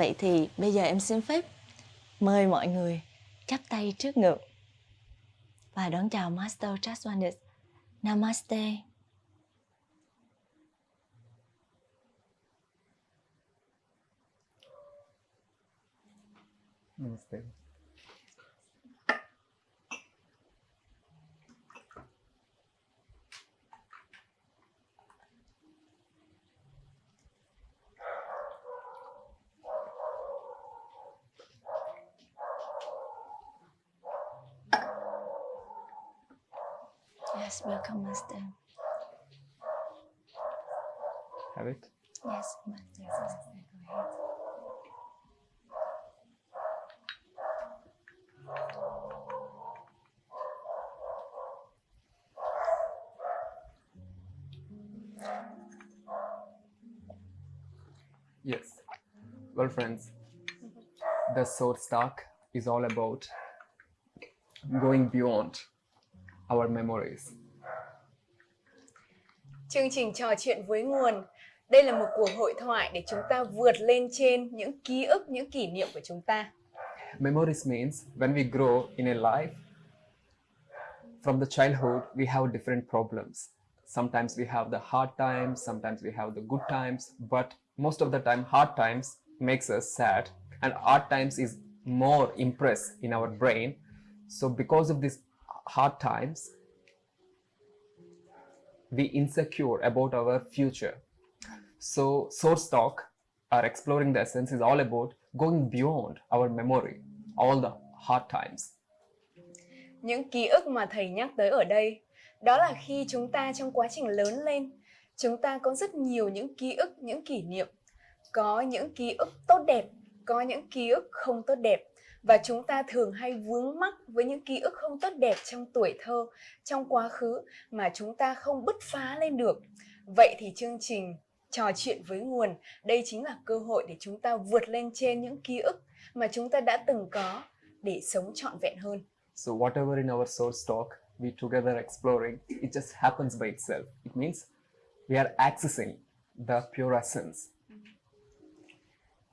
Vậy thì bây giờ em xin phép mời mọi người chắp tay trước ngực và đón chào Master Just Namaste. Namaste. Yes, welcome Master. Have it? Yes, Master. Master, go ahead. Yes. Well, friends, the Source Talk is all about going beyond our memories. Chương trình trò chuyện với nguồn. Đây là một cuộc hội thoại để chúng ta vượt lên trên những ký ức, những kỷ niệm của chúng ta. Memories means when we grow in a life, from the childhood, we have different problems. Sometimes we have the hard times, sometimes we have the good times, but most of the time, hard times makes us sad, and hard times is more impressed in our brain. So because of these hard times, we insecure about our future. So Source Talk, our exploring the essence, is all about going beyond our memory, all the hard times. Những ký ức mà thầy nhắc tới ở đây, đó là khi chúng ta trong quá trình lớn lên, chúng ta có rất nhiều những ký ức, những kỷ niệm. Có những ký ức tốt đẹp, có những ký ức không tốt đẹp. Và chúng ta thường hay vướng mắc với những ký ức không tốt đẹp trong tuổi thơ, trong quá khứ mà chúng ta không bứt phá lên được. Vậy thì chương trình trò chuyện với nguồn, đây chính là cơ hội để chúng ta vượt lên trên những ký ức mà chúng ta đã từng có để sống trọn vẹn hơn. So whatever in our source talk we together exploring, it just happens by itself. It means we are accessing the pure essence.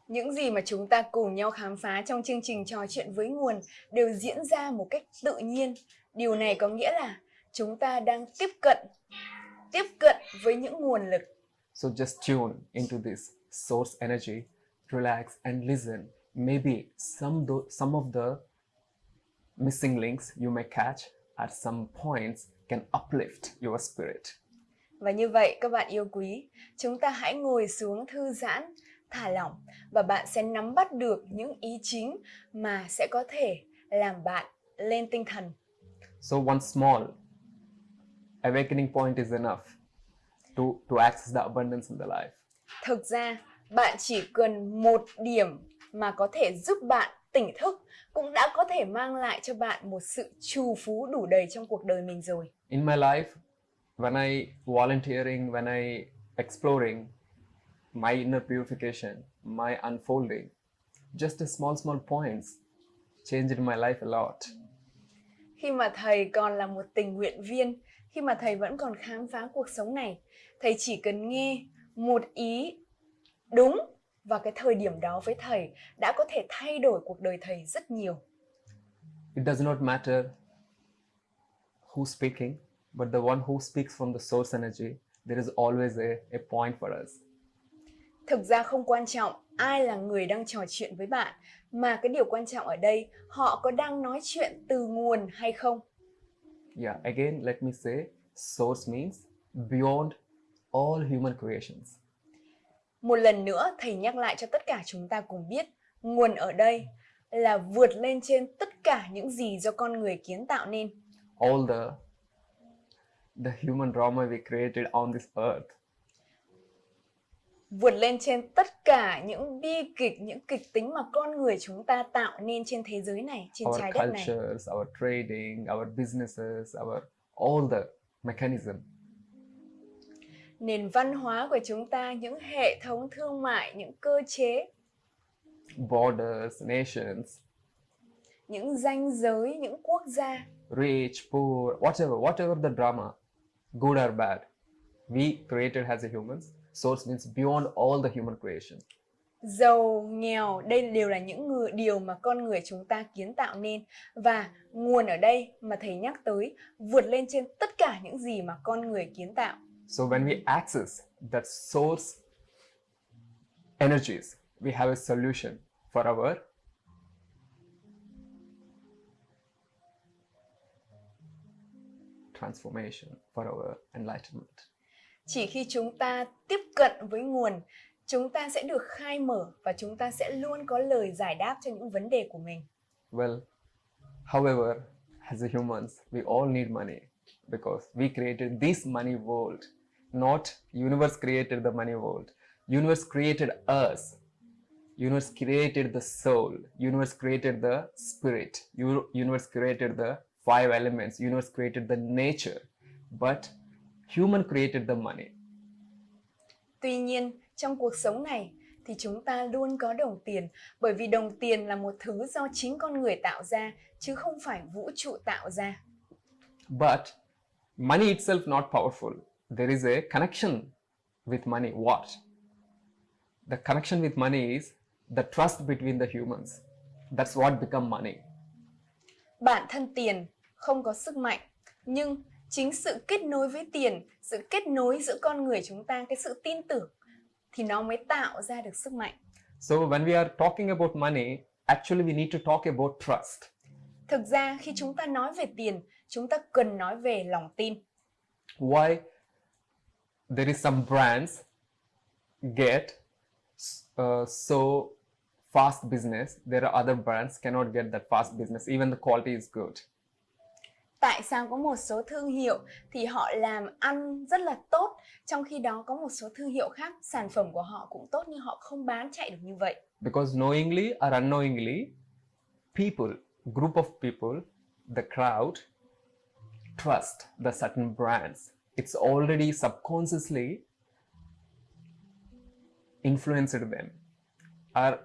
Những gì mà chúng ta cùng nhau khám phá trong chương trình trò chuyện với nguồn đều diễn ra một cách tự nhiên. Điều này có nghĩa là chúng ta đang tiếp cận tiếp cận với những nguồn lực. So just tune into this source energy, relax and listen. Maybe some tho- some of the missing links you may catch at some points can uplift your spirit. Và như vậy các bạn yêu quý, chúng ta hãy ngồi xuống thư giãn, thả lỏng và bạn sẽ nắm bắt được những ý chính mà sẽ có thể làm bạn lên tinh thần. So one small awakening point is enough to, to access the abundance in the life. Thực ra, bạn chỉ cần một điểm mà có thể giúp bạn tỉnh thức cũng đã có thể mang lại cho bạn một sự trù phú đủ đầy trong cuộc đời mình rồi. In my life, when I volunteering, when I exploring my inner purification, my unfolding, just a small, small points changed my life a lot. Khi mà thầy còn là một tình nguyện viên, khi mà thầy vẫn còn khám phá cuộc sống này, thầy chỉ cần nghe một ý đúng vào cái thời điểm đó với thầy đã có thể thay đổi cuộc đời thầy rất nhiều. It does not matter who's speaking, but the one who speaks from the source energy, there is always a, a point for us. Thực ra không quan trọng ai là người đang trò chuyện với bạn, mà cái điều quan trọng ở đây họ có đang nói chuyện từ nguồn hay không. Yeah, again, let me say, source means beyond all human creations. Một lần nữa thầy nhắc lại cho tất cả chúng ta cùng biết, nguồn ở đây là vượt lên trên tất cả những gì do con người kiến tạo nên. All the the human drama we created on this earth. Vượt lên trên tất cả những bi kịch, những kịch tính mà con người chúng ta tạo nên trên thế giới này, trên our trái đất này. cultures, our trading, our businesses, our all the mechanism. Nền văn hóa của chúng ta, những hệ thống thương mại, những cơ chế, borders, nations, những danh giới, những quốc gia rich, poor, whatever, whatever the drama, good or bad, we created as a humans. Source means beyond all the human creation. giàu, nghèo, đây đều là những người, điều mà con người chúng ta kiến tạo nên. Và nguồn ở đây mà thầy nhắc tới vượt lên trên tất cả những gì mà con người kiến tạo. So when we access that source energies, we have a solution for our transformation, for our enlightenment. Chỉ khi chúng ta tiếp cận với nguồn, chúng ta sẽ được khai mở và chúng ta sẽ luôn có lời giải đáp cho những vấn đề của mình. Well, however, as a humans, we all need money because we created this money world. Not universe created the money world. Universe created us. Universe created the soul. Universe created the spirit. Universe created the five elements. Universe created the nature. But human created the money. Tuy nhiên, trong cuộc sống này thì chúng ta luôn có đồng tiền bởi vì đồng tiền là một thứ do chính con người tạo ra chứ không phải vũ trụ tạo ra. But money itself not powerful. There is a connection with money. What? The connection with money is the trust between the humans. That's what become money. Bản thân tiền không có sức mạnh, nhưng chính sự kết nối với tiền, sự kết nối giữa con người chúng ta, cái sự tin tưởng thì nó mới tạo ra được sức mạnh. So when we are talking about money, actually we need to talk about trust. Thực ra khi chúng ta nói về tiền, chúng ta cần nói về lòng tin. Why there is some brands get uh, so fast business. There are other brands cannot get that fast business. Even the quality is good. Tại sao có một số thương hiệu thì họ làm ăn rất là tốt, trong khi đó có một số thương hiệu khác sản phẩm của họ cũng tốt nhưng họ không bán chạy được như vậy. because knowingly or unknowingly people group of people the crowd trust the certain brands it's already subconsciously influenced them are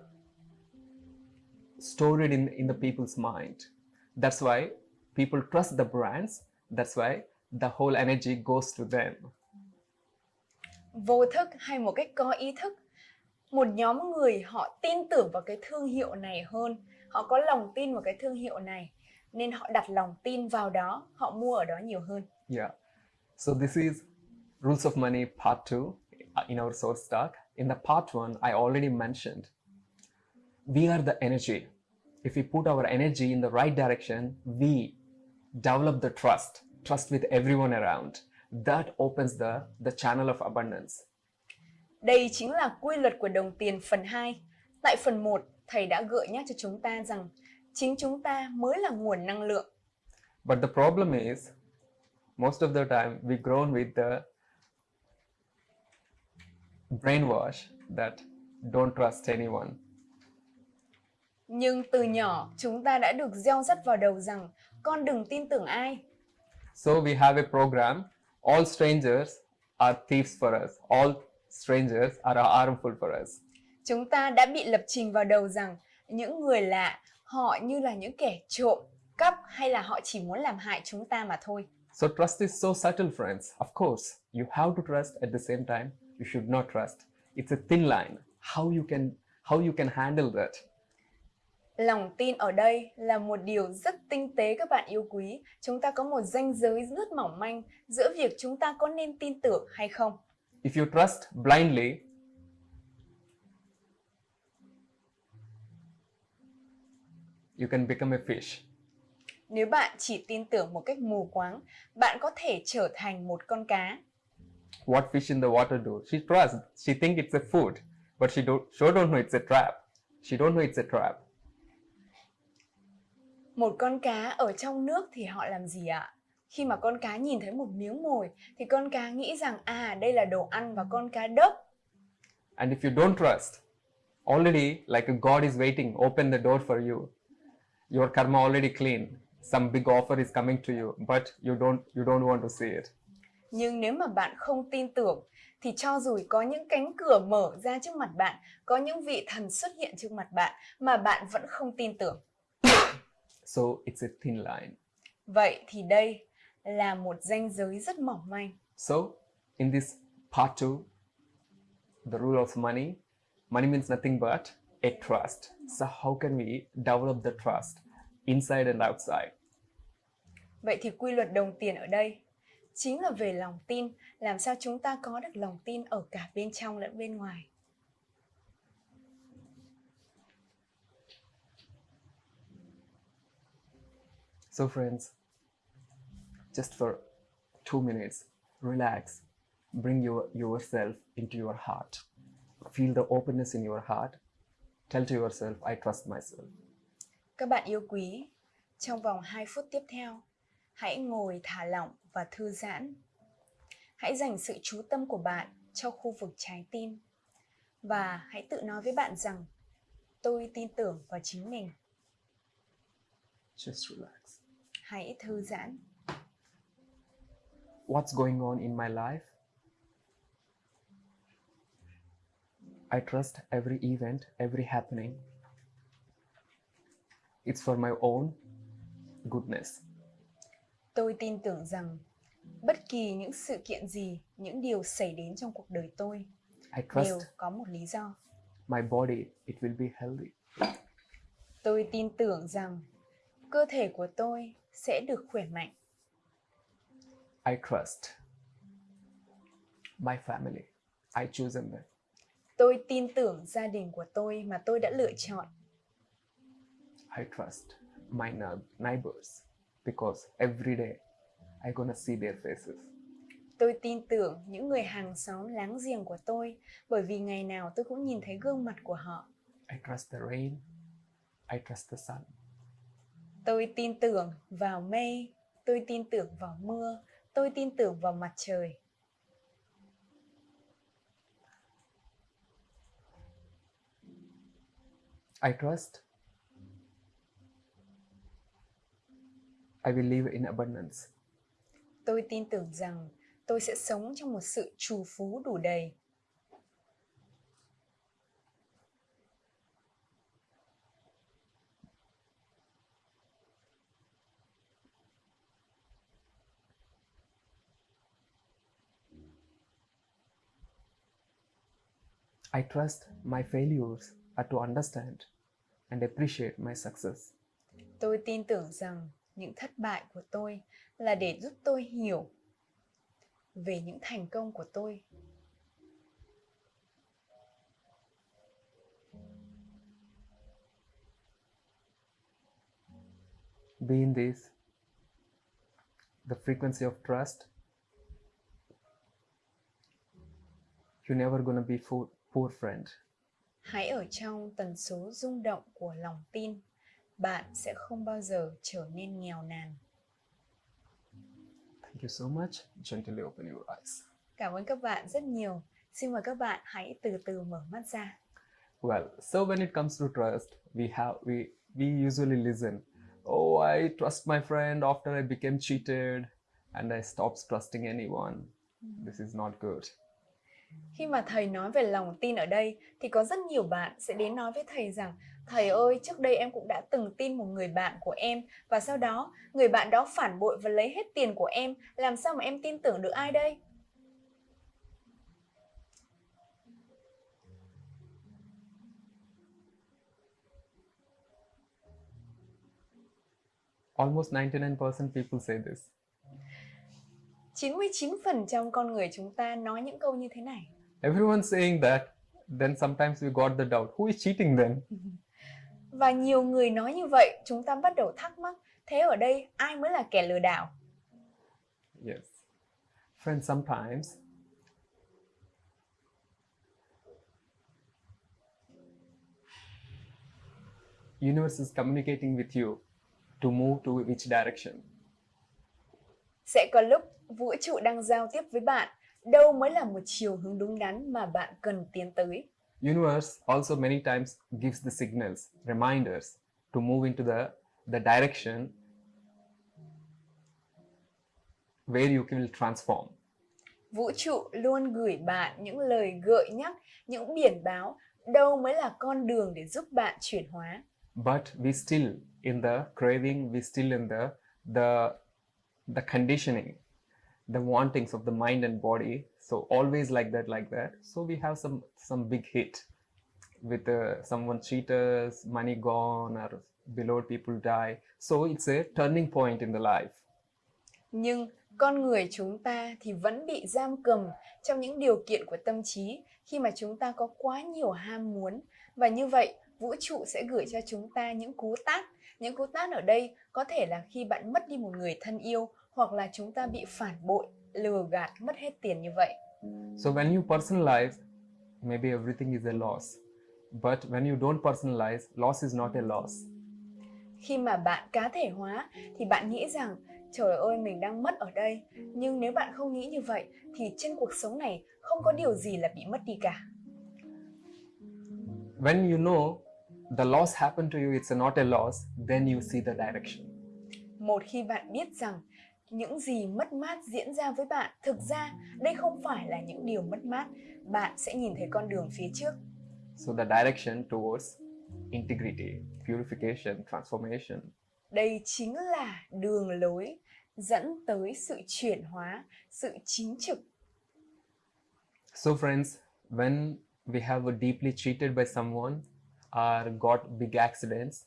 stored in, in the people's mind that's why people trust the brands that's why the whole energy goes to them Vô thức hay một cách có ý thức, một nhóm người họ tin tưởng vào cái thương hiệu này hơn, họ có lòng tin vào cái thương hiệu này nên họ đặt lòng tin vào đó, họ mua ở đó nhiều hơn. Yeah. So this is rules of money part two uh, in our soul stack. In the part one, I already mentioned we are the energy. If we put our energy in the right direction, we develop the trust, trust with everyone around. That opens the the channel of abundance. Đây chính là quy luật của đồng tiền phần 2. Tại phần 1, thầy đã gợi nhắc cho chúng ta rằng chính chúng ta mới là nguồn năng lượng. But the problem is, most of the time we grown with the brainwash that don't trust anyone. Nhưng từ nhỏ, chúng ta đã được gieo rắc vào đầu rằng con đừng tin tưởng ai. So we have a program. All strangers are thieves for us. All strangers are harmful for us. Chúng ta đã bị lập trình vào đầu rằng những người lạ, họ như là những kẻ trộm, cắp hay là họ chỉ muốn làm hại chúng ta mà thôi. So trust is so subtle, friends. Of course, you have to trust. At the same time, you should not trust. It's a thin line. How you can how you can handle that? Lòng tin ở đây là một điều rất tinh tế các bạn yêu quý. Chúng ta có một ranh giới rất mỏng manh giữa việc chúng ta có nên tin tưởng hay không. If you trust blindly, you can become a fish. Nếu bạn chỉ tin tưởng một cách mù quáng, bạn có thể trở thành một con cá. What fish in the water do? She trusts. She think it's a food, but she don't. She don't know it's a trap. She don't know it's a trap. Một con cá ở trong nước thì họ làm gì ạ? Khi mà con cá nhìn thấy một miếng mồi thì con cá nghĩ rằng à đây là đồ ăn và con cá đốc. And if you don't trust, already like a God is waiting, open the door for you. Your karma already clean. Some big offer is coming to you, but you don't you don't want to see it. Nhưng nếu mà bạn không tin tưởng thì cho dù có những cánh cửa mở ra trước mặt bạn, có những vị thần xuất hiện trước mặt bạn mà bạn vẫn không tin tưởng. So it's a thin line. Vậy thì đây là một ranh giới rất mỏng manh. So in this part two, the rule of money, money means nothing but a trust. So how can we develop the trust inside and outside? Vậy thì quy luật đồng tiền ở đây chính là về lòng tin, làm sao chúng ta có được lòng tin ở cả bên trong lẫn bên ngoài. So friends, just for two minutes, relax, bring your yourself into your heart. Feel the openness in your heart. Tell to yourself, I trust myself. Các bạn yêu quý, trong vòng 2 phút tiếp theo, hãy ngồi thả lỏng và thư giãn. Hãy dành sự chú tâm của bạn cho khu vực trái tim và hãy tự nói với bạn rằng tôi tin tưởng vào chính mình. Just relax. Hãy thư giãn. What's going on in my life? I trust every event, every happening. It's for my own goodness. Tôi tin tưởng rằng bất kỳ những sự kiện gì, những điều xảy đến trong cuộc đời tôi I đều trust có một lý do. my body, it will be healthy. Tôi tin tưởng rằng cơ thể của tôi sẽ được khỏe mạnh. I trust my family. I chosen them. Tôi tin tưởng gia đình của tôi mà tôi đã lựa chọn. I trust my neigh- neighbors because every day I gonna see their faces. Tôi tin tưởng những người hàng xóm láng giềng của tôi bởi vì ngày nào tôi cũng nhìn thấy gương mặt của họ. I trust the rain. I trust the sun. Tôi tin tưởng vào mây, tôi tin tưởng vào mưa, tôi tin tưởng vào mặt trời. I trust I live in abundance. Tôi tin tưởng rằng tôi sẽ sống trong một sự trù phú đủ đầy. I trust my failures are to understand and appreciate my success. Tôi tin tưởng rằng những thất bại của tôi là để giúp tôi hiểu về những thành công của tôi. Be in this the frequency of trust. You're never gonna be poor, poor friend. Hãy ở trong tần số rung động của lòng tin. Bạn sẽ không bao giờ trở nên nghèo nàn. Thank you so much. Gently open your eyes. Cảm ơn các bạn rất nhiều. Xin mời các bạn hãy từ từ mở mắt ra. Well, so when it comes to trust, we have we we usually listen. Oh, I trust my friend after I became cheated and I stopped trusting anyone. This is not good. Khi mà thầy nói về lòng tin ở đây thì có rất nhiều bạn sẽ đến nói với thầy rằng Thầy ơi, trước đây em cũng đã từng tin một người bạn của em và sau đó người bạn đó phản bội và lấy hết tiền của em. Làm sao mà em tin tưởng được ai đây? Almost 99% people say this. 99% con người chúng ta nói những câu như thế này. Everyone's saying that. Then sometimes we got the doubt. Who is cheating then? Và nhiều người nói như vậy, chúng ta bắt đầu thắc mắc, thế ở đây ai mới là kẻ lừa đảo? Yes. Friends, sometimes universe is communicating with you to move to which direction. Sẽ có lúc vũ trụ đang giao tiếp với bạn, đâu mới là một chiều hướng đúng đắn mà bạn cần tiến tới. Universe also many times gives the signals, reminders to move into the, the direction where you will transform. Vũ trụ luôn gửi bạn những lời gợi nhắc, những biển báo, đâu mới là con đường để giúp bạn chuyển hóa. but we still in the craving we still in the the the conditioning the wantings of the mind and body so always like that like that so we have some some big hit with uh, someone cheat us, money gone, or below people die. So it's a turning point in the life. Nhưng con người chúng ta thì vẫn bị giam cầm trong những điều kiện của tâm trí khi mà chúng ta có quá nhiều ham muốn và như vậy vũ trụ sẽ gửi cho chúng ta những cú tát. Những cú tát ở đây có thể là khi bạn mất đi một người thân yêu hoặc là chúng ta bị phản bội, lừa gạt, mất hết tiền như vậy. So when you personalize, maybe everything is a loss. But when you don't personalize, loss is not a loss. Khi mà bạn cá thể hóa thì bạn nghĩ rằng trời ơi mình đang mất ở đây. Nhưng nếu bạn không nghĩ như vậy thì trên cuộc sống này không có điều gì là bị mất đi cả. When you know the loss happened to you, it's not a loss, then you see the direction. Một khi bạn biết rằng những gì mất mát diễn ra với bạn thực ra đây không phải là những điều mất mát, bạn sẽ nhìn thấy con đường phía trước. So the direction towards integrity, purification, transformation. Đây chính là đường lối dẫn tới sự chuyển hóa, sự chính trực. So friends, when we have a deeply cheated by someone or got big accidents,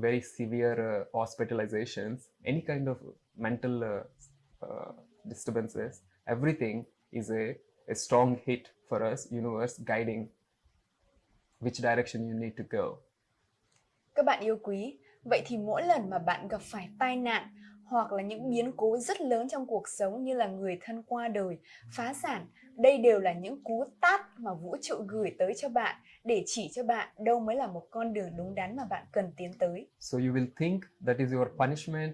very severe uh, hospitalizations, any kind of mental uh, uh, disturbances, everything is a, a strong hit for us, universe guiding which direction you need to go. Các bạn yêu quý, vậy thì mỗi lần mà bạn gặp phải tai nạn hoặc là những biến cố rất lớn trong cuộc sống như là người thân qua đời, phá sản, đây đều là những cú tát mà vũ trụ gửi tới cho bạn để chỉ cho bạn đâu mới là một con đường đúng đắn mà bạn cần tiến tới. So you will think that is your punishment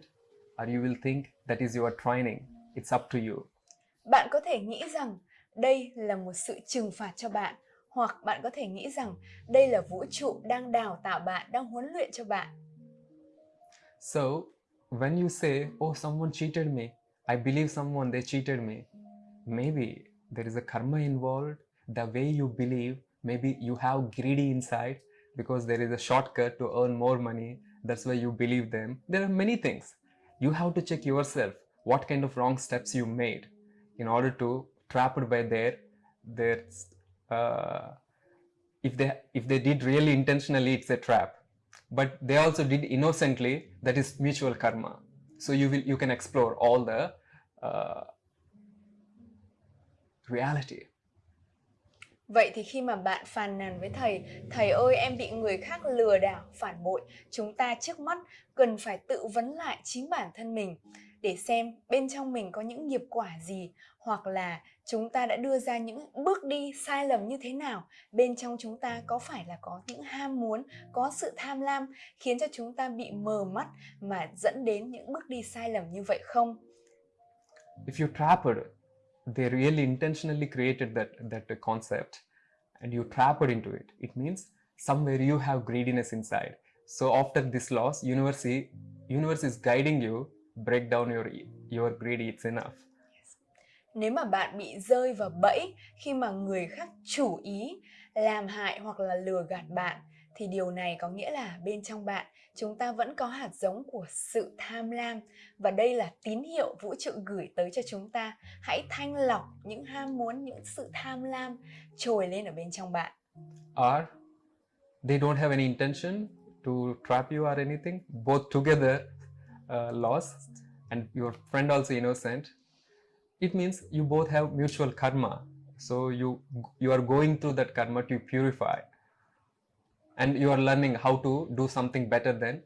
or you will think that is your training. It's up to you. Bạn có thể nghĩ rằng đây là một sự trừng phạt cho bạn hoặc bạn có thể nghĩ rằng đây là vũ trụ đang đào tạo bạn, đang huấn luyện cho bạn. So when you say, oh, someone cheated me, I believe someone, they cheated me, maybe there is a karma involved. The way you believe, maybe you have greedy inside because there is a shortcut to earn more money. That's why you believe them. There are many things. You have to check yourself what kind of wrong steps you made in order to trapped by their their uh, if they if they did really intentionally it's a trap but they also did innocently that is mutual karma so you will you can explore all the uh, reality. Vậy thì khi mà bạn phàn nàn với thầy, thầy ơi em bị người khác lừa đảo, phản bội, chúng ta trước mắt cần phải tự vấn lại chính bản thân mình để xem bên trong mình có những nghiệp quả gì hoặc là chúng ta đã đưa ra những bước đi sai lầm như thế nào. Bên trong chúng ta có phải là có những ham muốn có sự tham lam khiến cho chúng ta bị mờ mắt mà dẫn đến những bước đi sai lầm như vậy không? If you trapped they really intentionally created that that concept and you trapped into it. It means somewhere you have greediness inside. So after this loss universe universe is guiding you break down your your greedy it's enough. Nếu mà bạn bị rơi vào bẫy khi mà người khác chủ ý làm hại hoặc là lừa gạt bạn thì điều này có nghĩa là bên trong bạn chúng ta vẫn có hạt giống của sự tham lam và đây là tín hiệu vũ trụ gửi tới cho chúng ta. Hãy thanh lọc những ham muốn những sự tham lam trồi lên ở bên trong bạn. Or they don't have any intention to trap you or anything. Both together uh, lost and your friend also innocent. It means you both have mutual karma. So you you are going through that karma to purify and you are learning how to do something better than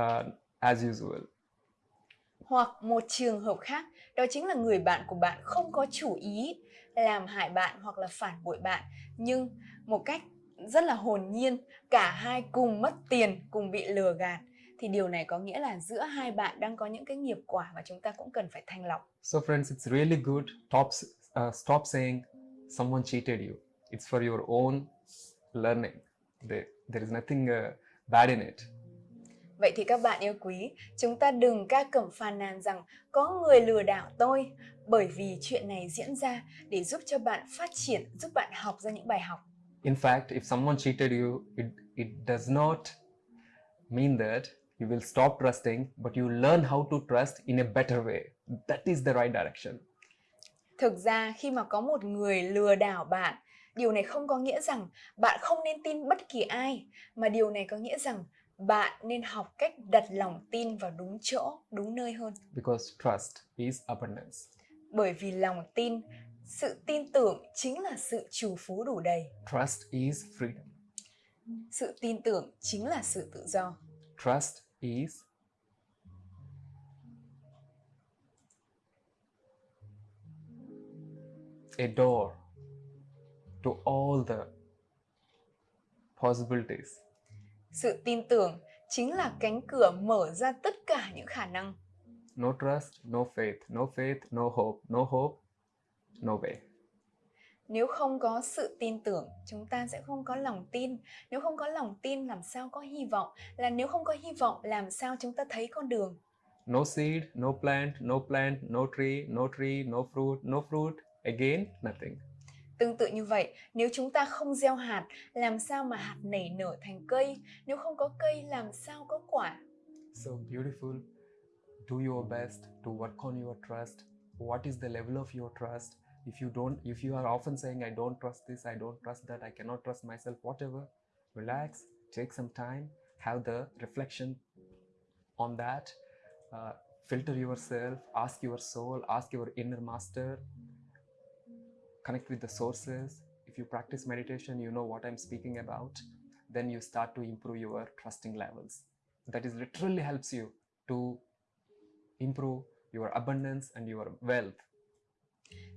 uh, as usual hoặc một trường hợp khác đó chính là người bạn của bạn không có chủ ý làm hại bạn hoặc là phản bội bạn nhưng một cách rất là hồn nhiên cả hai cùng mất tiền cùng bị lừa gạt thì điều này có nghĩa là giữa hai bạn đang có những cái nghiệp quả mà chúng ta cũng cần phải thanh lọc. So friends, it's really good. Stop, uh, stop saying someone cheated you. It's for your own learning. There, there is nothing uh, bad in it. Vậy thì các bạn yêu quý, chúng ta đừng ca cẩm phàn nàn rằng có người lừa đảo tôi bởi vì chuyện này diễn ra để giúp cho bạn phát triển, giúp bạn học ra những bài học. In fact, if someone cheated you, it, it does not mean that you will stop trusting but you learn how to trust in a better way that is the right direction thực ra khi mà có một người lừa đảo bạn điều này không có nghĩa rằng bạn không nên tin bất kỳ ai, mà điều này có nghĩa rằng bạn nên học cách đặt lòng tin vào đúng chỗ, đúng nơi hơn. because trust is abundance. Bởi vì lòng tin, sự tin tưởng chính là sự trù phú đủ đầy. Trust is freedom. Sự tin tưởng chính là sự tự do. Trust is a door to all the possibilities. Sự tin tưởng chính là cánh cửa mở ra tất cả những khả năng. No trust, no faith, no faith, no hope, no hope, no way. Nếu không có sự tin tưởng, chúng ta sẽ không có lòng tin. Nếu không có lòng tin, làm sao có hy vọng? Là nếu không có hy vọng, làm sao chúng ta thấy con đường? No seed, no plant, no plant, no tree, no tree, no fruit, no fruit. Again, nothing. Tương tự như vậy, nếu chúng ta không gieo hạt, làm sao mà hạt nảy nở thành cây? Nếu không có cây, làm sao có quả? So beautiful. Do your best to work on your trust. What is the level of your trust? If you don't, if you are often saying, I don't trust this, I don't trust that, I cannot trust myself, whatever, relax, take some time, have the reflection on that, uh, filter yourself, ask your soul, ask your inner master, connect with the sources. If you practice meditation, you know what I'm speaking about. Then you start to improve your trusting levels. That is literally helps you to improve your abundance and your wealth.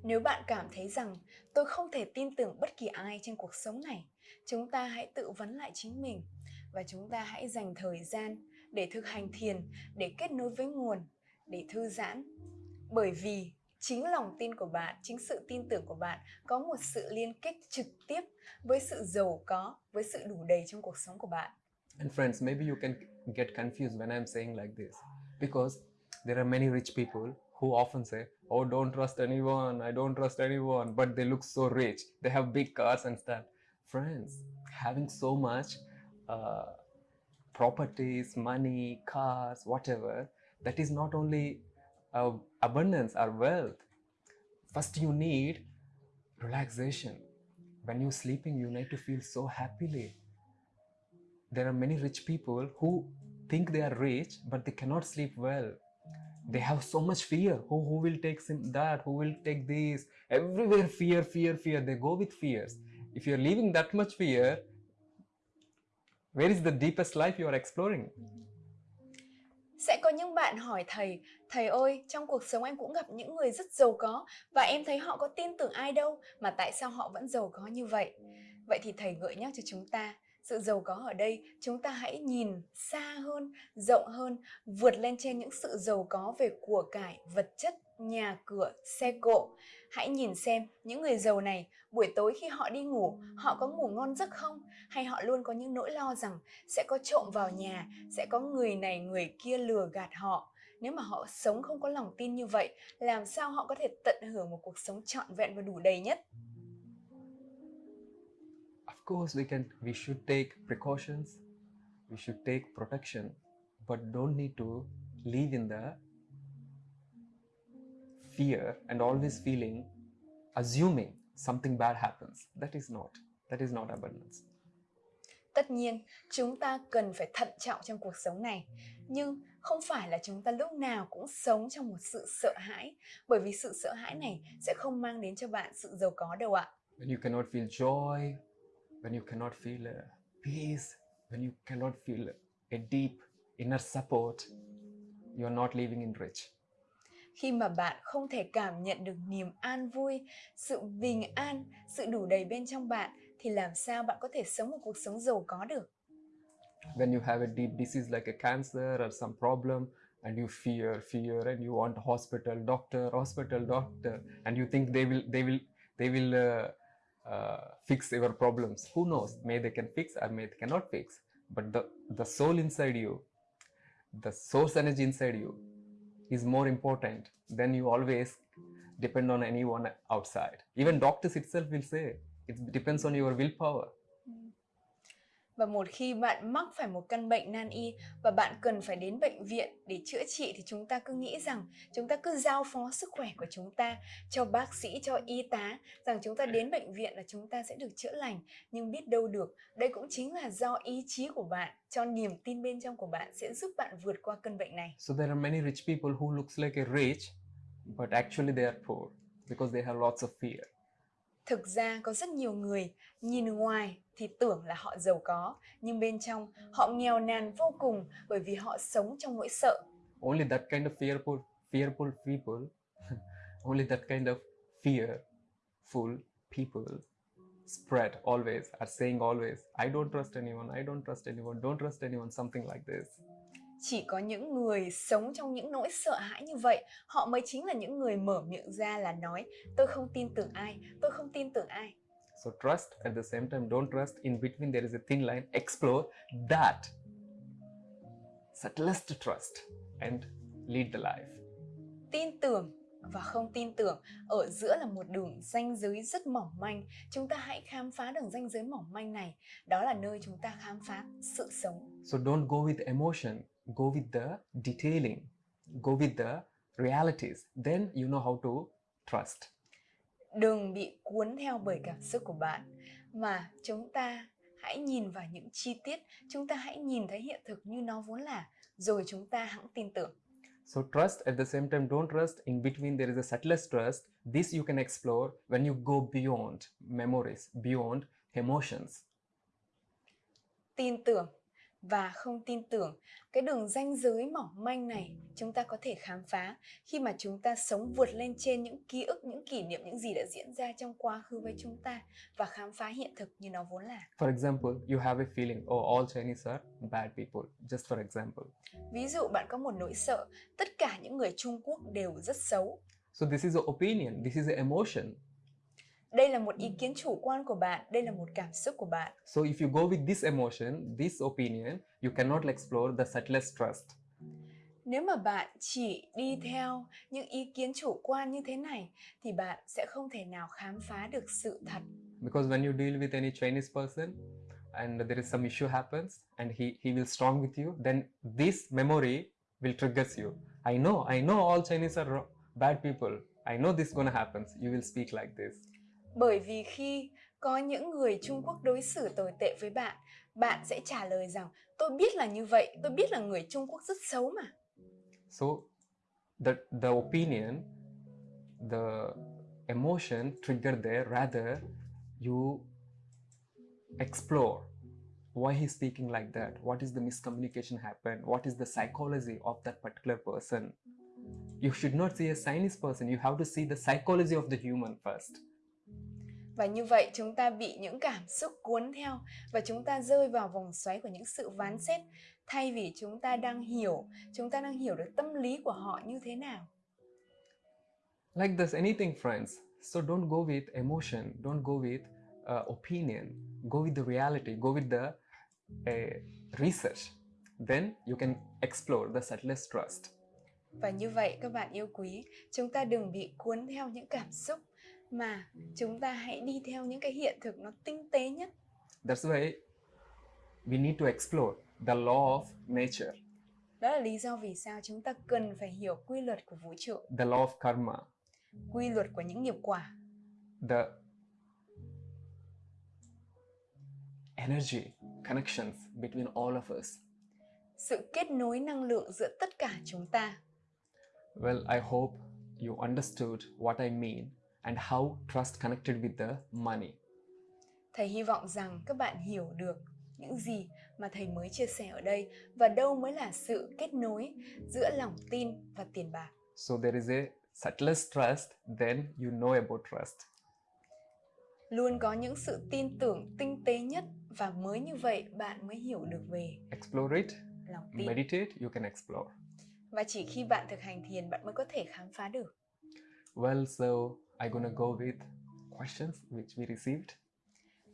Nếu bạn cảm thấy rằng tôi không thể tin tưởng bất kỳ ai trên cuộc sống này, chúng ta hãy tự vấn lại chính mình và chúng ta hãy dành thời gian để thực hành thiền, để kết nối với nguồn, để thư giãn. Bởi vì chính lòng tin của bạn, chính sự tin tưởng của bạn có một sự liên kết trực tiếp với sự giàu có, với sự đủ đầy trong cuộc sống của bạn. And friends, maybe you can get confused when I'm saying like this because there are many rich people who often say, Oh, don't trust anyone, I don't trust anyone, but they look so rich. They have big cars and stuff. Friends, having so much uh, properties, money, cars, whatever, that is not only abundance or wealth. First, you need relaxation. When you're sleeping, you need to feel so happily. There are many rich people who think they are rich but they cannot sleep well. They have so much fear. Who, who will take that? Who will take this? Everywhere fear fear fear. They go with fears. If you're living that much fear where is the deepest life you are exploring Sẽ có những bạn hỏi thầy, thầy ơi, trong cuộc sống em cũng gặp những người rất giàu có và em thấy họ có tin tưởng ai đâu mà tại sao họ vẫn giàu có như vậy? Vậy thì thầy gợi nhắc cho chúng ta, sự giàu có ở đây chúng ta hãy nhìn xa hơn, rộng hơn, vượt lên trên những sự giàu có về của cải, vật chất, nhà cửa, xe cộ. Hãy nhìn xem những người giàu này buổi tối khi họ đi ngủ, họ có ngủ ngon giấc không? Hay họ luôn có những nỗi lo rằng sẽ có trộm vào nhà, sẽ có người này người kia lừa gạt họ. Nếu mà họ sống không có lòng tin như vậy, làm sao họ có thể tận hưởng một cuộc sống trọn vẹn và đủ đầy nhất? of course we can we should take precautions we should take protection but don't need to live in the fear and always feeling assuming something bad happens that is not that is not abundance Tất nhiên, chúng ta cần phải thận trọng trong cuộc sống này. Nhưng không phải là chúng ta lúc nào cũng sống trong một sự sợ hãi. Bởi vì sự sợ hãi này sẽ không mang đến cho bạn sự giàu có đâu ạ. when you cannot feel joy when you cannot feel uh, peace when you cannot feel a deep inner support you are not living in rich khi mà bạn không thể cảm nhận được niềm an vui, sự bình an, sự đủ đầy bên trong bạn, thì làm sao bạn có thể sống một cuộc sống giàu có được? when you have a deep disease like a cancer or some problem and you fear fear and you want hospital doctor hospital doctor and you think they will they will they will uh, uh, fix your problems. Who knows? May they can fix or may they cannot fix. But the the soul inside you the source energy inside you is more important than you always depend on anyone outside. Even doctors itself will say it depends on your willpower Và một khi bạn mắc phải một căn bệnh nan y và bạn cần phải đến bệnh viện để chữa trị thì chúng ta cứ nghĩ rằng chúng ta cứ giao phó sức khỏe của chúng ta cho bác sĩ, cho y tá rằng chúng ta đến bệnh viện là chúng ta sẽ được chữa lành. Nhưng biết đâu được, đây cũng chính là do ý chí của bạn, cho niềm tin bên trong của bạn sẽ giúp bạn vượt qua cơn bệnh này. So there are many rich people who looks like a rich, but actually they are poor because they have lots of fear. Thực ra có rất nhiều người nhìn ngoài thì tưởng là họ giàu có, nhưng bên trong họ nghèo nàn vô cùng bởi vì họ sống trong nỗi sợ. Only that kind of fearful, fearful people, only that kind of fearful people spread always, are saying always, I don't trust anyone, I don't trust anyone, don't trust anyone, something like this. Chỉ có những người sống trong những nỗi sợ hãi như vậy, họ mới chính là những người mở miệng ra là nói tôi không tin tưởng ai, tôi không tin tưởng ai. So trust at the same time, don't trust. In between, there is a thin line. Explore that subtlest trust and lead the life. Tin tưởng và không tin tưởng ở giữa là một đường ranh giới rất mỏng manh. Chúng ta hãy khám phá đường ranh giới mỏng manh này. Đó là nơi chúng ta khám phá sự sống. So don't go with emotion, go with the detailing, go with the realities. Then you know how to trust. Đừng bị cuốn theo bởi cảm xúc của bạn mà chúng ta hãy nhìn vào những chi tiết, chúng ta hãy nhìn thấy hiện thực như nó vốn là rồi chúng ta hãng tin tưởng. So trust at the same time, don't trust. In between, there is a subtlest trust. This you can explore when you go beyond memories, beyond emotions. tin tưởng và không tin tưởng cái đường ranh giới mỏng manh này chúng ta có thể khám phá khi mà chúng ta sống vượt lên trên những ký ức những kỷ niệm những gì đã diễn ra trong quá khứ với chúng ta và khám phá hiện thực như nó vốn là For example, you have a feeling, oh, all Chinese are bad people. Just for example. ví dụ bạn có một nỗi sợ tất cả những người Trung Quốc đều rất xấu So this is an opinion. This is an emotion. Đây là một ý kiến chủ quan của bạn đây là một cảm xúc của bạn So if you go with this emotion, this opinion, you cannot explore the subtlest trust. Nếu mà bạn chỉ đi theo những ý kiến chủ quan như thế này thì bạn sẽ không thể nào khám phá được sự thật. Because when you deal with any Chinese person and there is some issue happens and he, he will strong with you, then this memory will triggers you. I know, I know all Chinese are bad people. I know this gonna happen. You will speak like this. Bởi vì khi có những người Trung Quốc đối xử tồi tệ với bạn, bạn sẽ trả lời rằng tôi biết là như vậy, tôi biết là người Trung Quốc rất xấu mà. So the the opinion, the emotion triggered there, rather you explore why he's speaking like that, what is the miscommunication happened, what is the psychology of that particular person. You should not see a Chinese person, you have to see the psychology of the human first. Và như vậy chúng ta bị những cảm xúc cuốn theo và chúng ta rơi vào vòng xoáy của những sự ván xét thay vì chúng ta đang hiểu, chúng ta đang hiểu được tâm lý của họ như thế nào. Like this, anything, friends. So don't go with emotion, don't go with uh, opinion, go with the reality, go with the uh, research. Then you can explore the subtlest trust. Và như vậy các bạn yêu quý, chúng ta đừng bị cuốn theo những cảm xúc mà chúng ta hãy đi theo những cái hiện thực nó tinh tế nhất. That's why we need to explore the law of nature, Đó là lý do vì sao chúng ta cần phải hiểu quy luật của vũ trụ, the law of karma, quy luật của những nghiệp quả, the energy connections between all of us. sự kết nối năng lượng giữa tất cả chúng ta. Well, I hope you understood what I mean and how trust connected with the money. Thầy hy vọng rằng các bạn hiểu được những gì mà thầy mới chia sẻ ở đây và đâu mới là sự kết nối giữa lòng tin và tiền bạc. So there is a subtlest trust, then you know about trust. Luôn có những sự tin tưởng tinh tế nhất và mới như vậy bạn mới hiểu được về Explore it, lòng tin. meditate, you can explore. Và chỉ khi bạn thực hành thiền bạn mới có thể khám phá được. Well, so I'm gonna go with questions which we received.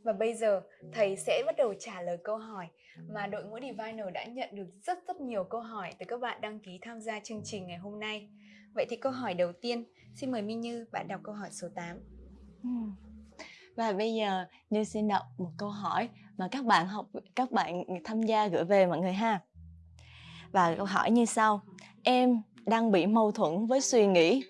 Và bây giờ thầy sẽ bắt đầu trả lời câu hỏi mà đội ngũ Diviner đã nhận được rất rất nhiều câu hỏi từ các bạn đăng ký tham gia chương trình ngày hôm nay. Vậy thì câu hỏi đầu tiên, xin mời Minh Như bạn đọc câu hỏi số 8. Ừm. Và bây giờ Như xin đọc một câu hỏi mà các bạn học các bạn tham gia gửi về mọi người ha. Và câu hỏi như sau: Em đang bị mâu thuẫn với suy nghĩ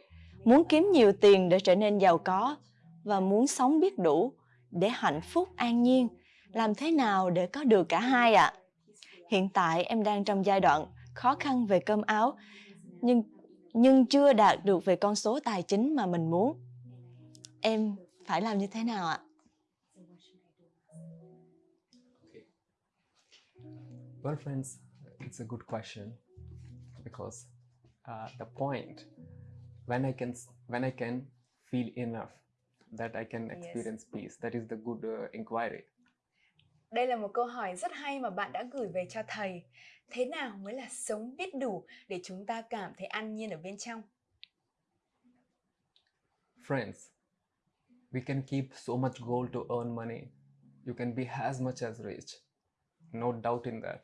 muốn kiếm nhiều tiền để trở nên giàu có và muốn sống biết đủ để hạnh phúc an nhiên. Làm thế nào để có được cả hai ạ? À? Hiện tại em đang trong giai đoạn khó khăn về cơm áo nhưng nhưng chưa đạt được về con số tài chính mà mình muốn. Em phải làm như thế nào ạ? Okay. Well, friends, it's a good question because uh, the point when I can when I can feel enough that I can Yes. experience peace. That is the good uh, inquiry. Đây là một câu hỏi rất hay mà bạn đã gửi về cho thầy. Thế nào mới là sống biết đủ để chúng ta cảm thấy an nhiên ở bên trong? Friends, we can keep so much goal to earn money. You can be as much as rich. No doubt in that.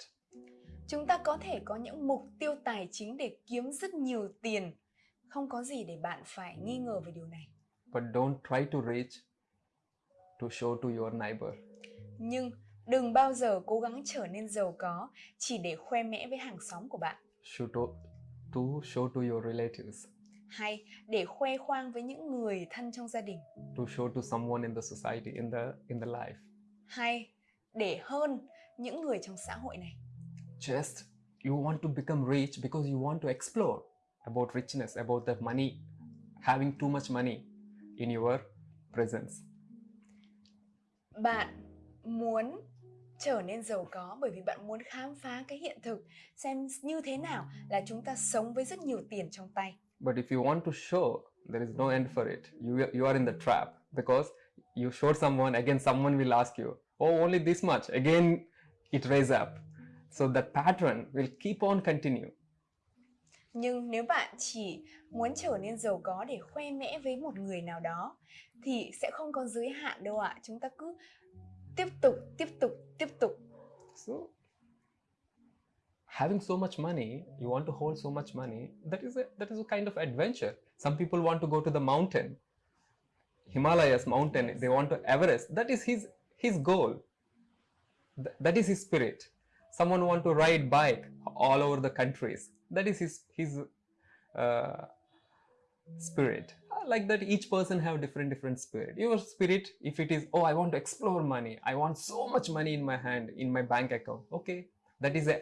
Chúng ta có thể có những mục tiêu tài chính để kiếm rất nhiều tiền. Không có gì để bạn phải nghi ngờ về điều này. But don't try to reach to show to your neighbor. Nhưng đừng bao giờ cố gắng trở nên giàu có chỉ để khoe mẽ với hàng xóm của bạn Show to, to show to your relatives. hay để khoe khoang với những người thân trong gia đình To show to someone in the society, in the in the life. hay để hơn những người trong xã hội này. just you want to become rich because you want to explore about richness about that money having too much money in your presence. Bạn muốn trở nên giàu có bởi vì bạn muốn khám phá cái hiện thực xem như thế nào là chúng ta sống với rất nhiều tiền trong tay. but if you want to show there is no end for it you you are in the trap because you show someone again someone will ask you oh only this much. Again it raise up. So that pattern will keep on continue Nhưng nếu bạn chỉ muốn trở nên giàu có để khoe mẽ với một người nào đó thì sẽ không có giới hạn đâu ạ. Chúng ta cứ tiếp tục, tiếp tục, tiếp tục. So, having so much money, you want to hold so much money, that is a that is a kind of adventure. Some people want to go to the mountain, Himalayas mountain. They want to Everest. That is his his goal. Th- that is his spirit. Someone want to ride bike all over the countries. That is his his uh, spirit. Like that each person have different different spirit. Your spirit if it is oh i want to explore money. I want so much money in my hand in my bank account. Okay. That is a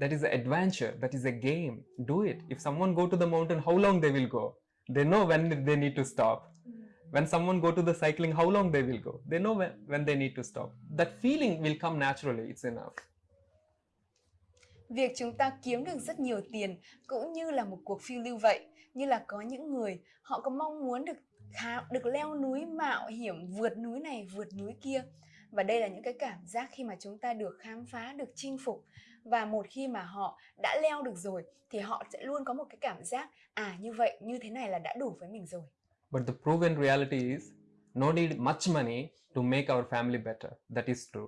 that is an adventure. That is a game. Do it. If someone go to the mountain how long they will go? They know when they need to stop. When someone go to the cycling how long they will go? They know when, when they need to stop. That feeling will come naturally. It's enough Việc chúng ta kiếm được rất nhiều tiền cũng như là một cuộc phiêu lưu vậy. Như là có những người họ có mong muốn được khá, được leo núi mạo hiểm, vượt núi này, vượt núi kia. Và đây là những cái cảm giác khi mà chúng ta được khám phá, được chinh phục. Và một khi mà họ đã leo được rồi thì họ sẽ luôn có một cái cảm giác à như vậy, như thế này là đã đủ với mình rồi. but the proven reality is no need much money to make our family better that is true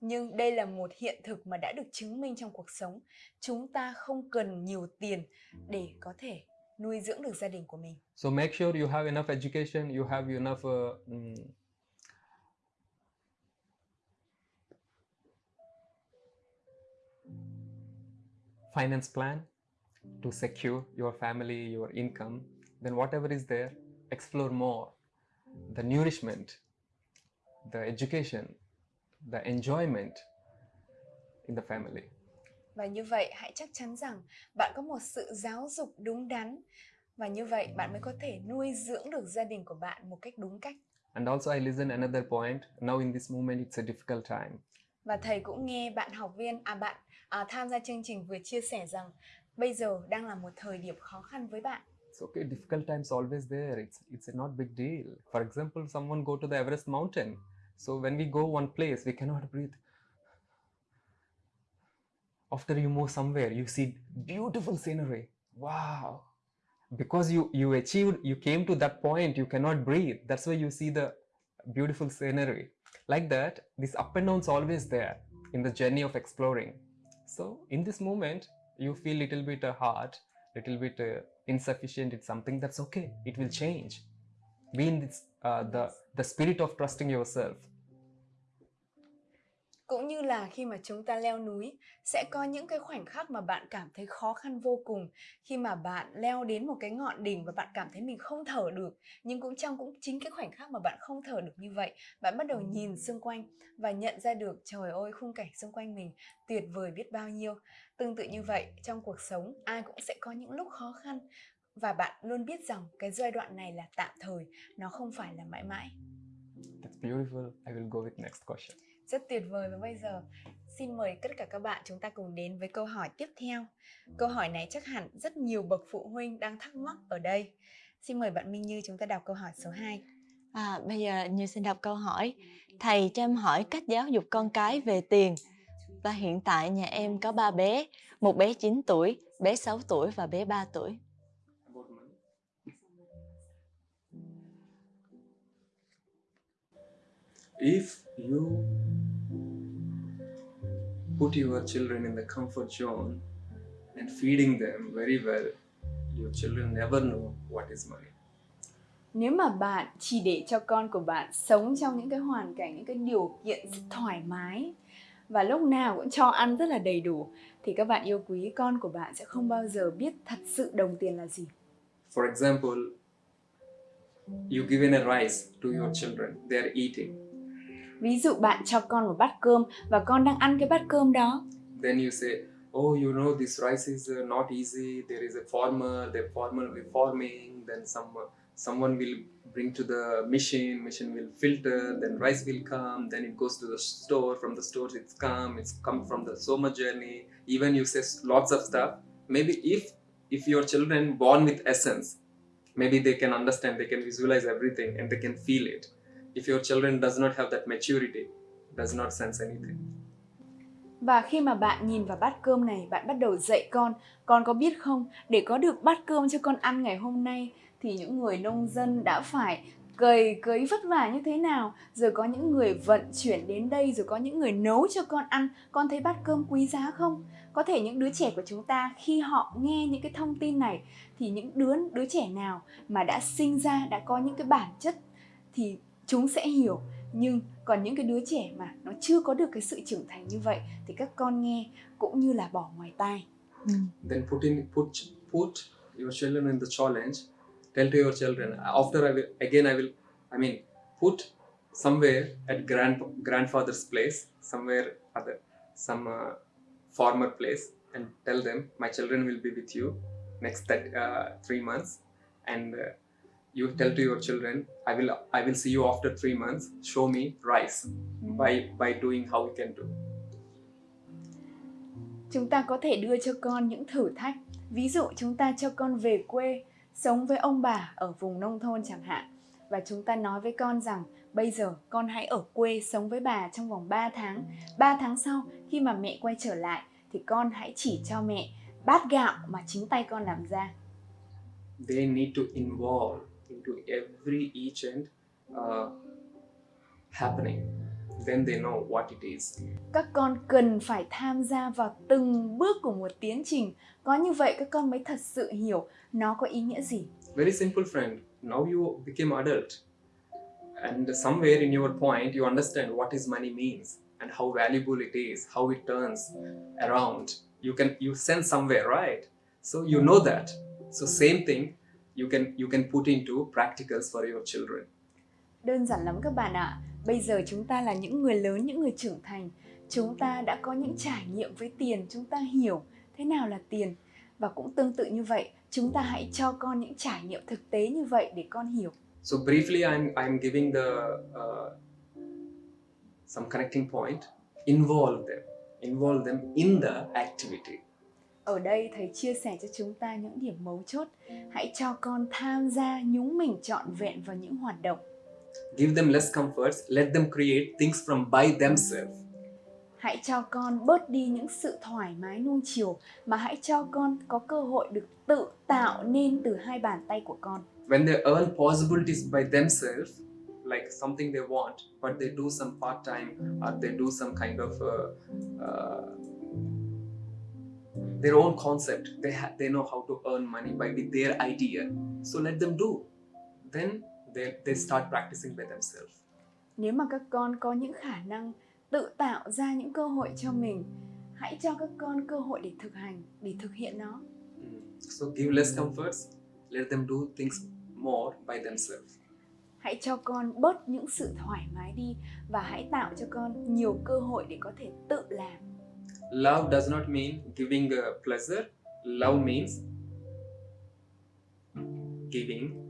nhưng đây là một hiện thực mà đã được chứng minh trong cuộc sống. Chúng ta không cần nhiều tiền để có thể nuôi dưỡng được gia đình của mình. So make sure you have enough education, you have enough uh, um... finance plan to secure your family, your income. Then whatever is there, explore more. The nourishment, the education, the enjoyment in the family. Và như vậy hãy chắc chắn rằng bạn có một sự giáo dục đúng đắn và như vậy bạn mới có thể nuôi dưỡng được gia đình của bạn một cách đúng cách. And also, I listen another point. Now, in this moment, it's a difficult time. Và thầy cũng nghe bạn học viên à bạn à, tham gia chương trình vừa chia sẻ rằng bây giờ đang là một thời điểm khó khăn với bạn. It's okay. Difficult times always there. It's it's not big deal. For example, someone go to the Everest mountain. So when we go one place, we cannot breathe. After you move somewhere, you see beautiful scenery. Wow! Because you you achieved, you came to that point. You cannot breathe. That's why you see the beautiful scenery. Like that, this up and downs always there in the journey of exploring. So in this moment, you feel little bit uh, hard, little bit uh, insufficient. It's something that's okay. It will change. Be in this uh, the the spirit of trusting yourself. Cũng như là khi mà chúng ta leo núi, sẽ có những cái khoảnh khắc mà bạn cảm thấy khó khăn vô cùng khi mà bạn leo đến một cái ngọn đỉnh và bạn cảm thấy mình không thở được. Nhưng cũng trong cũng chính cái khoảnh khắc mà bạn không thở được như vậy, bạn bắt đầu nhìn xung quanh và nhận ra được trời ơi khung cảnh xung quanh mình tuyệt vời biết bao nhiêu. Tương tự như vậy, trong cuộc sống ai cũng sẽ có những lúc khó khăn và bạn luôn biết rằng cái giai đoạn này là tạm thời, nó không phải là mãi mãi. That's beautiful. I will go with next question. Rất tuyệt vời và bây giờ xin mời tất cả các bạn chúng ta cùng đến với câu hỏi tiếp theo. Câu hỏi này chắc hẳn rất nhiều bậc phụ huynh đang thắc mắc ở đây. Xin mời bạn Minh Như chúng ta đọc câu hỏi số 2. À, bây giờ Như xin đọc câu hỏi. Thầy cho em hỏi cách giáo dục con cái về tiền. Và hiện tại nhà em có ba bé, một bé 9 tuổi, bé 6 tuổi và bé 3 tuổi. If you put your children in the comfort zone and feeding them very well, your children never know what is money. Nếu mà bạn chỉ để cho con của bạn sống trong những cái hoàn cảnh, những cái điều kiện thoải mái và lúc nào cũng cho ăn rất là đầy đủ thì các bạn yêu quý con của bạn sẽ không bao giờ biết thật sự đồng tiền là gì. For example, you given a rice to your children, they are eating. Ví dụ bạn cho con một bát cơm và con đang ăn cái bát cơm đó Then you say, oh, you know, this rice is uh, not easy. There is a farmer. The farmer will farming. Then some someone will bring to the machine. Machine will filter. Then rice will come. Then it goes to the store. From the store it's come. It's come from the soma journey. Even you say lots of stuff. Maybe if if your children born with essence, maybe they can understand. They can visualize everything and they can feel it. If your children does not have that maturity, does not sense anything. Và khi mà bạn nhìn vào bát cơm này, bạn bắt đầu dạy con, con có biết không, để có được bát cơm cho con ăn ngày hôm nay thì những người nông dân đã phải cày cấy vất vả như thế nào, rồi có những người vận chuyển đến đây, rồi có những người nấu cho con ăn, con thấy bát cơm quý giá không? Có thể những đứa trẻ của chúng ta khi họ nghe những cái thông tin này thì những đứa đứa trẻ nào mà đã sinh ra đã có những cái bản chất thì chúng sẽ hiểu. Nhưng còn những cái đứa trẻ mà nó chưa có được cái sự trưởng thành như vậy thì các con nghe cũng như là bỏ ngoài tai. Then put in put put your children in the challenge. Tell to your children after i will again i will i mean put somewhere at grand grandfather's place somewhere other some uh, farmer place and tell them my children will be with you next that uh, three months and uh, you tell to your children i will i will see you after three months. Show me rice by by doing how we can do. Chúng ta có thể đưa cho con những thử thách. Ví dụ chúng ta cho con về quê sống với ông bà ở vùng nông thôn chẳng hạn. Và chúng ta nói với con rằng bây giờ con hãy ở quê sống với bà trong vòng 3 tháng. 3 tháng sau khi mà mẹ quay trở lại thì con hãy chỉ cho mẹ bát gạo mà chính tay con làm ra. They need to involve into every each and uh, happening then they know what it is. Các con cần phải tham gia vào từng bước của một tiến trình. Có như vậy các con mới thật sự hiểu nó có ý nghĩa gì. Very simple friend. Now you became adult. And somewhere in your point you understand what is money means and how valuable it is how it turns around. You can you sense somewhere right? So you know that. So same thing you can you can put into practicals for your children đơn giản lắm các bạn ạ bây giờ chúng ta là những người lớn những người trưởng thành chúng ta đã có những trải nghiệm với tiền chúng ta hiểu thế nào là tiền và cũng tương tự như vậy chúng ta hãy cho con những trải nghiệm thực tế như vậy để con hiểu So briefly, I'm I'm giving the uh, some connecting point. Involve them. Involve them in the activity. Ở đây thầy chia sẻ cho chúng ta những điểm mấu chốt hãy cho con tham gia nhúng mình trọn vẹn vào những hoạt động Give them less comforts. Let them create things from by themselves. hãy cho con bớt đi những sự thoải mái nuông chiều mà hãy cho con có cơ hội được tự tạo nên từ hai bàn tay của con When they earn possibilities by themselves, like something they want, but they do some part time or they do some kind of uh, uh, their own concept. They they know how to earn money by with their idea. So let them do. Then they they start practicing by themselves. nếu mà các con có những khả năng tự tạo ra những cơ hội cho mình hãy cho các con cơ hội để thực hành để thực hiện nó Mm. So give less comforts, let them do things more by themselves. hãy cho con bớt những sự thoải mái đi và hãy tạo cho con nhiều cơ hội để có thể tự làm Love does not mean giving uh, pleasure. Love means giving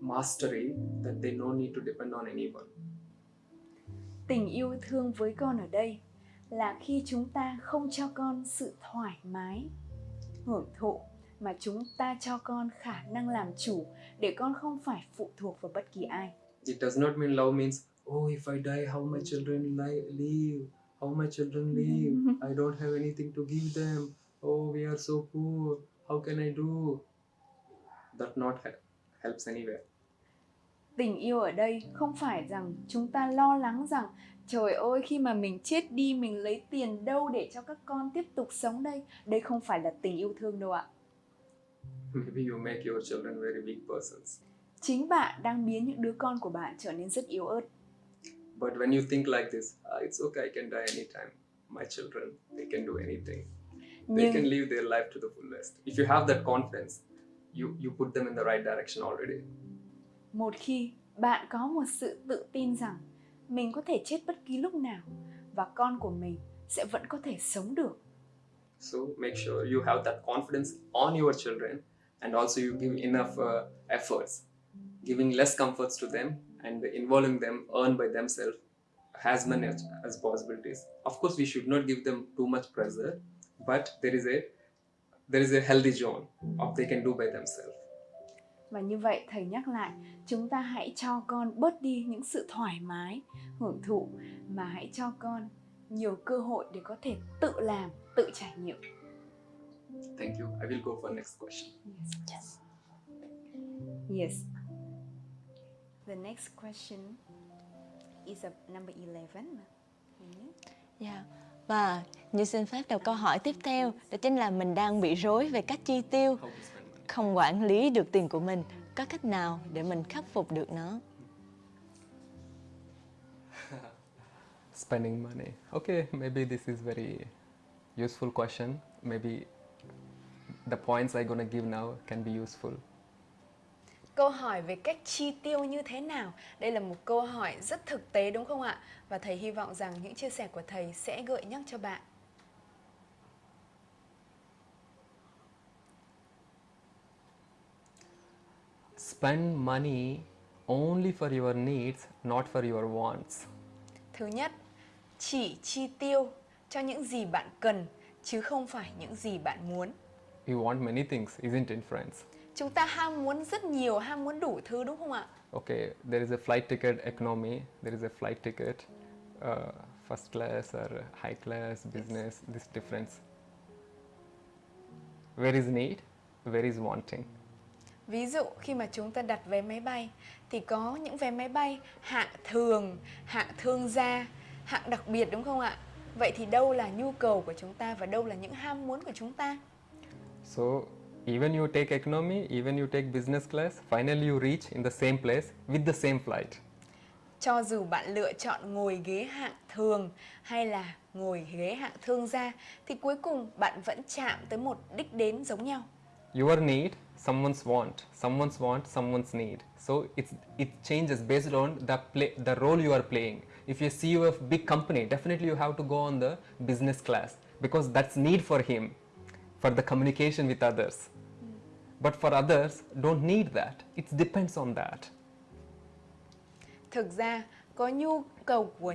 mastery that they no need to depend on anyone. tình yêu thương với con ở đây là khi chúng ta không cho con sự thoải mái hưởng thụ mà chúng ta cho con khả năng làm chủ để con không phải phụ thuộc vào bất kỳ ai It does not mean love means, oh, if I die, how my children li- live? How my children live? I don't have anything to give them. Oh, we are so poor. How can I do? That not he- helps anywhere. tình yêu ở đây không phải rằng chúng ta lo lắng rằng trời ơi khi mà mình chết đi mình lấy tiền đâu để cho các con tiếp tục sống đây đây không phải là tình yêu thương đâu ạ Maybe you make your children very weak persons. chính bạn đang biến những đứa con của bạn trở nên rất yếu ớt But when you think like this, "Ah, it's okay, I can die anytime. My children, they can do anything. They nhưng can live their life to the fullest. If you have that confidence, you, you put them in the right direction already. một khi bạn có một sự tự tin rằng mình có thể chết bất kỳ lúc nào và con của mình sẽ vẫn có thể sống được So make sure you have that confidence on your children and also you give enough uh, efforts, giving less comforts to them and involving them earn by themselves as many as, possibilities. Of course, we should not give them too much pressure, but there is a there is a healthy zone of they can do by themselves. Và như vậy thầy nhắc lại chúng ta hãy cho con bớt đi những sự thoải mái hưởng thụ mà hãy cho con nhiều cơ hội để có thể tự làm tự trải nghiệm Thank you. I will go for next question. Yes. yes the next question is a number 11 Dạ. Và như xin phép đọc câu hỏi tiếp theo đó chính là mình đang bị rối về cách chi tiêu, Không quản lý được tiền của mình. Có cách nào để mình khắc phục được nó? spending money okay maybe this is very useful question maybe the points i'm gonna give now can be useful Câu hỏi về cách chi tiêu như thế nào? Đây là một câu hỏi rất thực tế đúng không ạ? Và thầy hy vọng rằng những chia sẻ của thầy sẽ gợi nhắc cho bạn. Spend money only for your needs not for your wants. Thứ nhất, chỉ chi tiêu cho những gì bạn cần chứ không phải những gì bạn muốn. you want many things isn't it friends? Chúng ta ham muốn rất nhiều, ham muốn đủ thứ đúng không ạ? okay there is a flight ticket economy there is a flight ticket uh, first class or high class business this difference. Where is need? Where is wanting Ví dụ khi mà chúng ta đặt vé máy bay thì có những vé máy bay hạng thường, hạng thương gia, hạng đặc biệt đúng không ạ? Vậy thì đâu là nhu cầu của chúng ta và đâu là những ham muốn của chúng ta? So even you take economy, even you take business class, finally you reach in the same place with the same flight. Cho dù bạn lựa chọn ngồi ghế hạng thường hay là ngồi ghế hạng thương gia thì cuối cùng bạn vẫn chạm tới một đích đến giống nhau. Your need, someone's want, someone's want, someone's need. So it's it changes based on the play, the role you are playing. If you're CEO of a big company, definitely you have to go on the business class because that's need for him, for the communication with others. Hmm. But for others, don't need that. It depends on that. Thực ra có nhu cầu của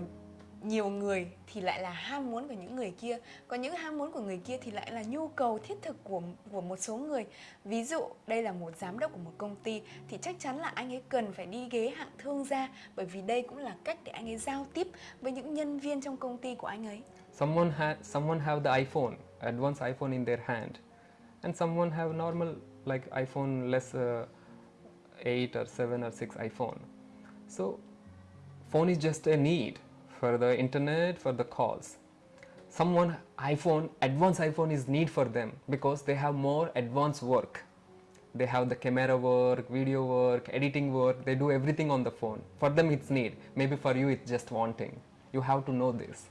nhiều người thì lại là ham muốn của những người kia. Có những ham muốn của người kia thì lại là nhu cầu thiết thực của của một số người. Ví dụ đây là một giám đốc của một công ty thì chắc chắn là anh ấy cần phải đi ghế hạng thương gia bởi vì đây cũng là cách để anh ấy giao tiếp với những nhân viên trong công ty của anh ấy. Someone had someone have the iphone advanced iphone in their hand. And someone have normal like iphone less uh, 8 or 7 or 6 iphone. So phone is just a need. For the internet, for the calls. Someone iPhone, advanced iPhone is need for them because they have more advanced work. They have the camera work, video work, editing work, they do everything on the phone. For them it's need, maybe for you it's just wanting. You have to know this.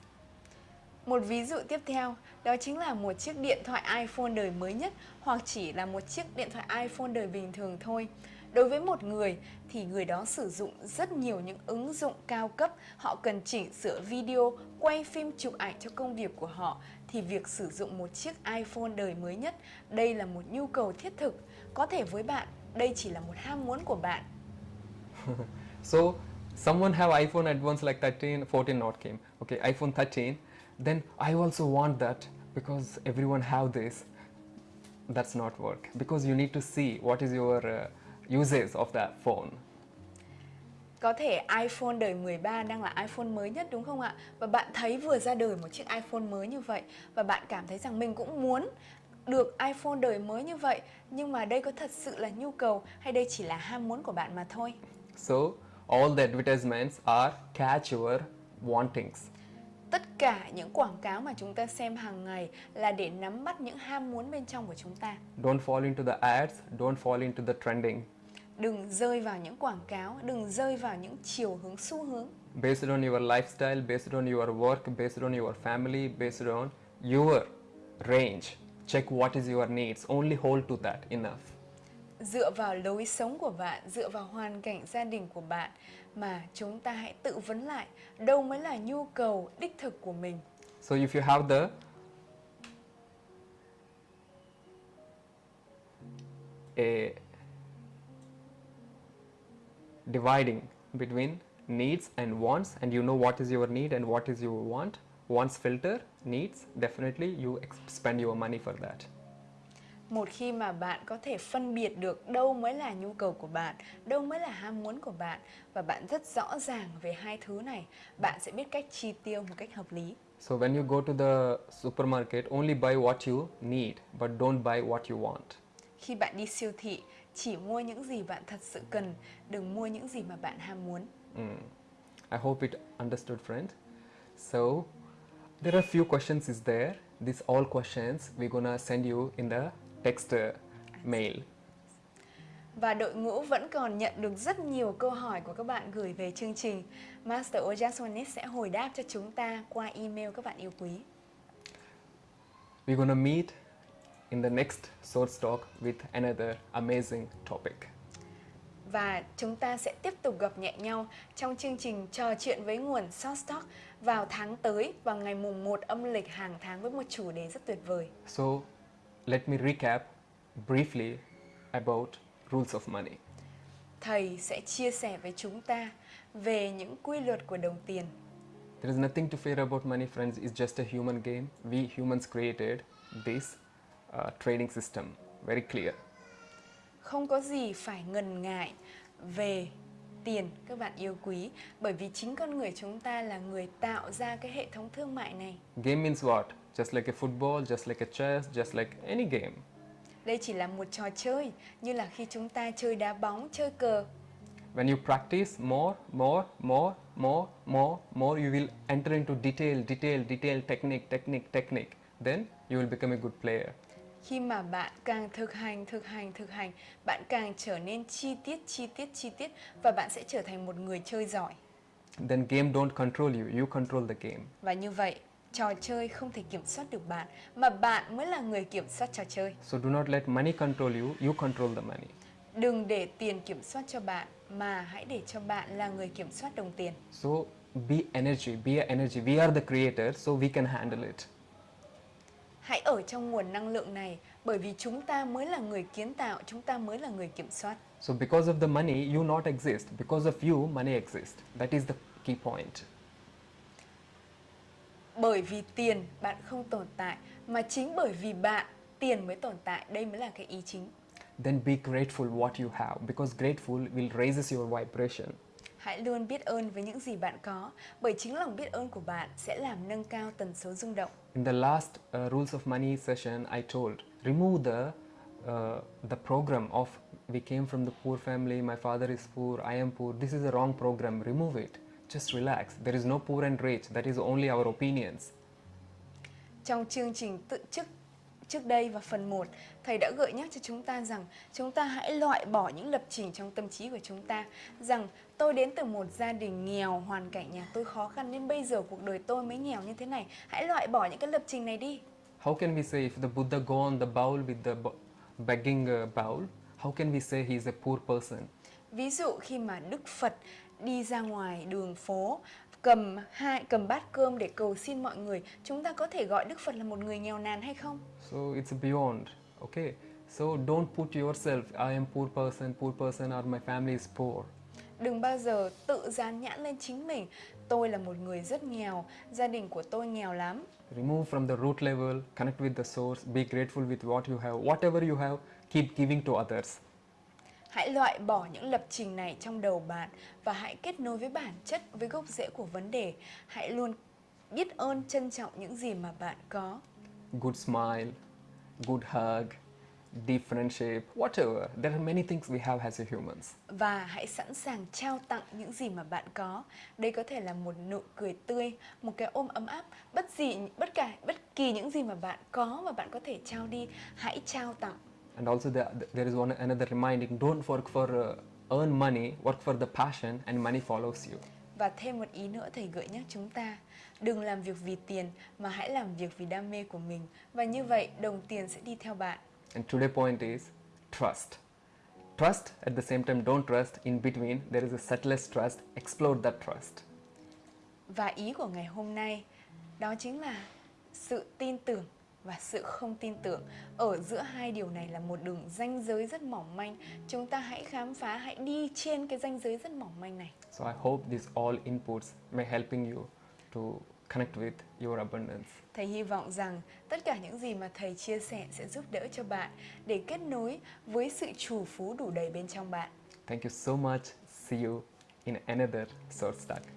Một ví dụ tiếp theo đó chính là một chiếc điện thoại iPhone đời mới nhất hoặc chỉ là một chiếc điện thoại iPhone đời bình thường thôi. Đối với một người thì người đó sử dụng rất nhiều những ứng dụng cao cấp, họ cần chỉnh sửa video, quay phim chụp ảnh cho công việc của họ thì việc sử dụng một chiếc iPhone đời mới nhất, đây là một nhu cầu thiết thực. Có thể với bạn, đây chỉ là một ham muốn của bạn. So someone have iPhone advanced like 13, 14 not came. Okay, iPhone 13. Then I also want that because everyone have this. That's not work because you need to see what is your uh, uses of that phone. Có thể iPhone đời 13 đang là iPhone mới nhất đúng không ạ? Và bạn thấy vừa ra đời một chiếc iPhone mới như vậy và bạn cảm thấy rằng mình cũng muốn được iPhone đời mới như vậy nhưng mà đây có thật sự là nhu cầu hay đây chỉ là ham muốn của bạn mà thôi. So all the advertisements are catch your wantings. Tất cả những quảng cáo mà chúng ta xem hàng ngày là để nắm bắt những ham muốn bên trong của chúng ta. Don't fall into the ads, don't fall into the trending. Đừng rơi vào những quảng cáo, đừng rơi vào những chiều hướng xu hướng. Based on your lifestyle, based on your work, based on your family, based on your range. Check what is your needs. Only hold to that enough. Dựa vào lối sống của bạn, dựa vào hoàn cảnh gia đình của bạn mà chúng ta hãy tự vấn lại đâu mới là nhu cầu đích thực của mình. So if you have the a dividing between needs and wants and you know what is your need and what is your want. Wants filter needs definitely you spend your money for that. Một khi mà bạn có thể phân biệt được đâu mới là nhu cầu của bạn, đâu mới là ham muốn của bạn và bạn rất rõ ràng về hai thứ này, bạn sẽ biết cách chi tiêu một cách hợp lý. so when you go to the supermarket only buy what you need but don't buy what you want Khi bạn đi siêu thị, chỉ mua những gì bạn thật sự cần, đừng mua những gì mà bạn ham muốn. Mm. I hope it understood, friend. So there are few questions is there. These all questions we're gonna send you in the text uh, mail. Và đội ngũ vẫn còn nhận được rất nhiều câu hỏi của các bạn gửi về chương trình. Master Ojaswanis sẽ hồi đáp cho chúng ta qua email các bạn yêu quý. We're gonna meet in the next short talk with another amazing topic. Và chúng ta sẽ tiếp tục gặp nhẹ nhau trong chương trình trò chuyện với nguồn Short Talk vào tháng tới vào ngày mùng 1 âm lịch hàng tháng với một chủ đề rất tuyệt vời. So let me recap briefly about rules of money. Thầy sẽ chia sẻ với chúng ta về những quy luật của đồng tiền. There is nothing to fear about money, friends. It's just a human game. We humans created this uh, trading system. Very clear. Không có gì phải ngần ngại về tiền các bạn yêu quý bởi vì chính con người chúng ta là người tạo ra cái hệ thống thương mại này. Game means what? Just like a football, just like a chess, just like any game. Đây chỉ là một trò chơi như là khi chúng ta chơi đá bóng, chơi cờ. When you practice more, more, more, more, more, more, you will enter into detail, detail, detail, technique, technique, technique. Then you will become a good player. Khi mà bạn càng thực hành, thực hành, thực hành, bạn càng trở nên chi tiết, chi tiết, chi tiết và bạn sẽ trở thành một người chơi giỏi. Then game don't control you, you control the game. Và như vậy, trò chơi không thể kiểm soát được bạn mà bạn mới là người kiểm soát trò chơi. So do not let money control you, you control the money. Đừng để tiền kiểm soát cho bạn mà hãy để cho bạn là người kiểm soát đồng tiền. So be energy, be energy. We are the creators, so we can handle it. Hãy ở trong nguồn năng lượng này bởi vì chúng ta mới là người kiến tạo, chúng ta mới là người kiểm soát. So because of the money, you not exist. Because of you, money exists. That is the key point. Bởi vì tiền bạn không tồn tại mà chính bởi vì bạn tiền mới tồn tại, đây mới là cái ý chính. Then be grateful what you have because grateful will raises your vibration. Hãy luôn biết ơn với những gì bạn có bởi chính lòng biết ơn của bạn sẽ làm nâng cao tần số rung động. In the last uh, rules of money session, I told remove the uh, the program of we came from the poor family, my father is poor, I am poor. This is a wrong program. Remove it. just relax. There is no poor and rich. That is only our opinions. Trong chương trình tự trước trước đây và phần 1, thầy đã gợi nhắc cho chúng ta rằng chúng ta hãy loại bỏ những lập trình trong tâm trí của chúng ta rằng tôi đến từ một gia đình nghèo, hoàn cảnh nhà tôi khó khăn nên bây giờ cuộc đời tôi mới nghèo như thế này. Hãy loại bỏ những cái lập trình này đi. How can we say if the Buddha go on the bowl with the begging uh, bowl, how can we say he is a poor person? Ví dụ khi mà Đức Phật đi ra ngoài đường phố cầm hai cầm bát cơm để cầu xin mọi người, chúng ta có thể gọi Đức Phật là một người nghèo nàn hay không? So it's beyond. Okay. So don't put yourself, I am poor person, poor person, or my family is poor. Đừng bao giờ tự dán nhãn lên chính mình. Tôi là một người rất nghèo, gia đình của tôi nghèo lắm. Remove from the root level, connect with the source, be grateful with what you have. Whatever you have, keep giving to others. Hãy loại bỏ những lập trình này trong đầu bạn và hãy kết nối với bản chất, với gốc rễ của vấn đề. Hãy luôn biết ơn, trân trọng những gì mà bạn có. Good smile, good hug, deep friendship, whatever. There are many things we have as a humans. Và hãy sẵn sàng trao tặng những gì mà bạn có. Đây có thể là một nụ cười tươi, một cái ôm ấm áp, bất gì bất cả bất kỳ những gì mà bạn có và bạn có thể trao đi, hãy trao tặng. And also the, there is one another reminding, don't work for uh, earn money, work for the passion and money follows you. Và thêm một ý nữa thầy gợi nhắc chúng ta Đừng làm việc vì tiền mà hãy làm việc vì đam mê của mình Và như vậy đồng tiền sẽ đi theo bạn And today point is trust. Trust at the same time don't trust. In between there is a subtlest trust. Explore that trust. Và ý của ngày hôm nay đó chính là sự tin tưởng và sự không tin tưởng Ở giữa hai điều này là một đường ranh giới rất mỏng manh Chúng ta hãy khám phá, hãy đi trên cái ranh giới rất mỏng manh này So I hope these all inputs may helping you to connect with your abundance. Thầy hy vọng rằng tất cả những gì mà thầy chia sẻ sẽ giúp đỡ cho bạn để kết nối với sự trù phú đủ đầy bên trong bạn. Thank you so much. See you in another Source Talk.